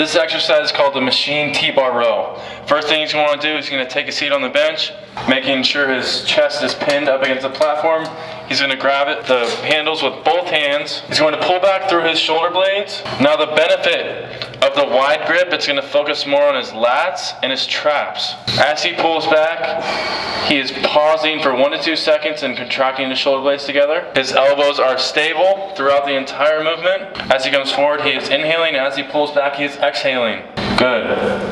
This exercise is called the machine T-bar row. First thing he's going to do is he's going to take a seat on the bench, making sure his chest is pinned up against the platform. He's going to grab it, the handles with both hands. He's going to pull back through his shoulder blades. Now the benefit of the wide grip, it's going to focus more on his lats and his traps. As he pulls back, he is pausing for one to two seconds and contracting the shoulder blades together. His elbows are stable throughout the entire movement. As he comes forward, he is inhaling. As he pulls back, he is exhaling. Good.